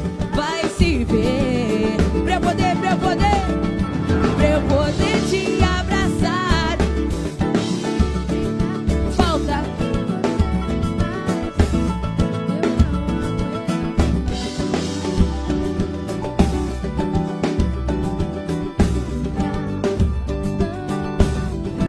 triste